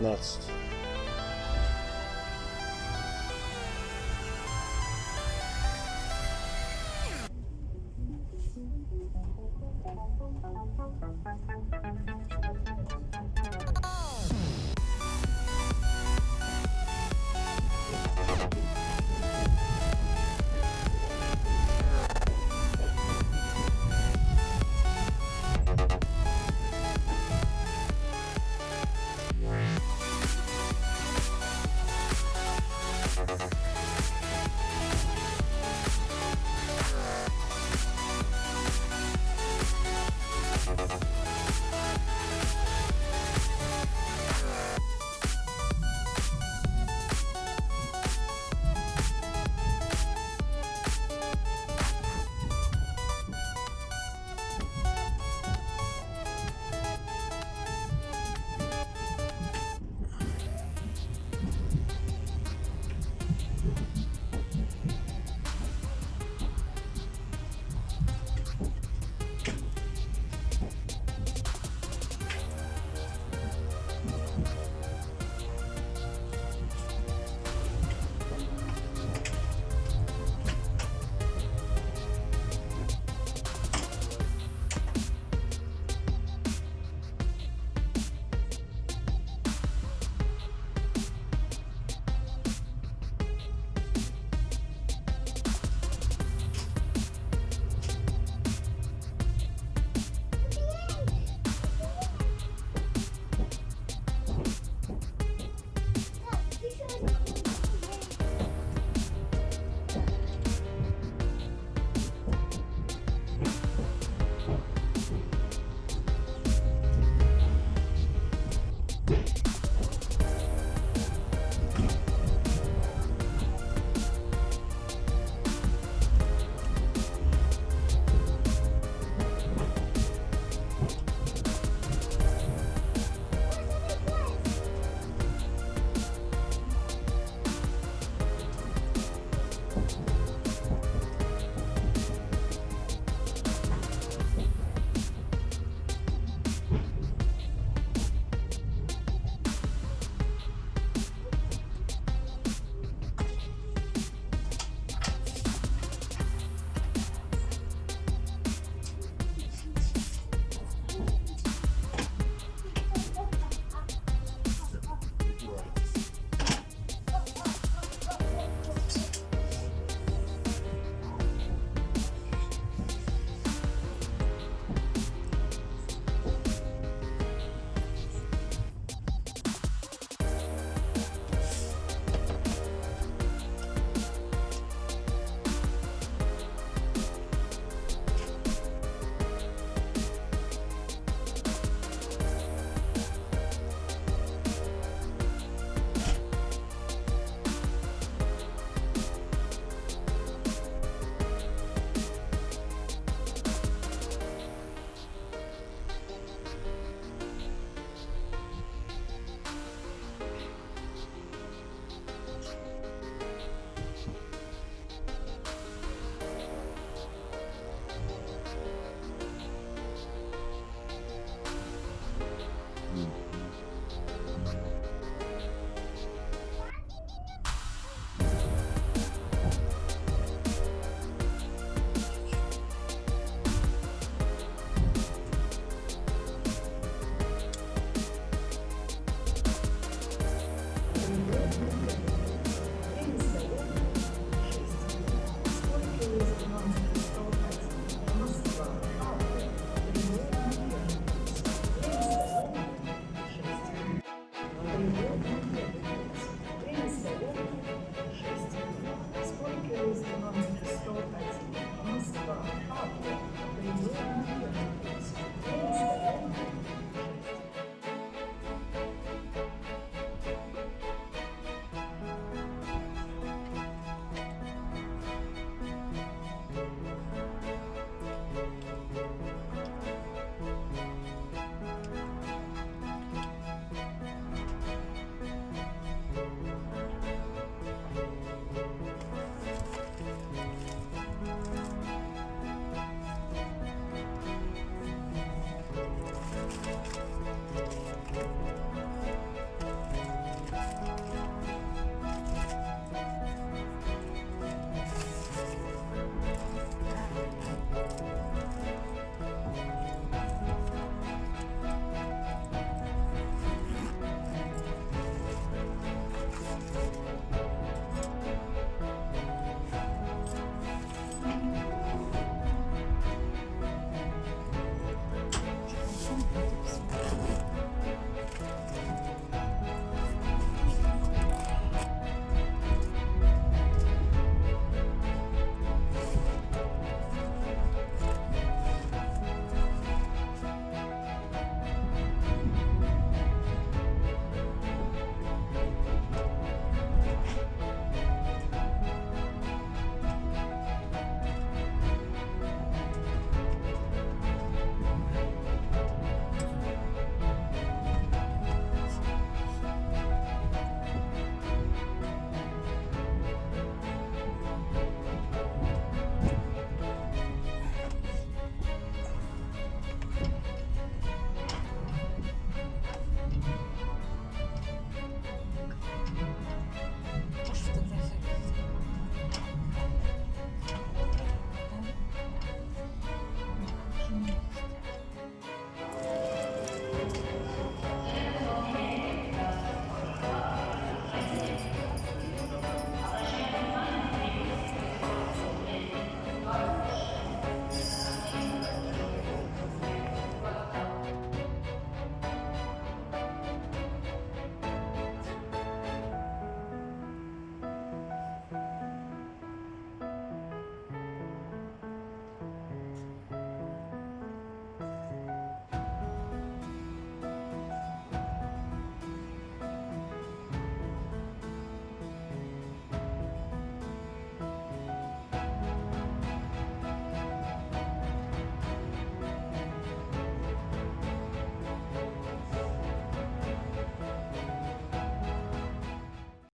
nuts.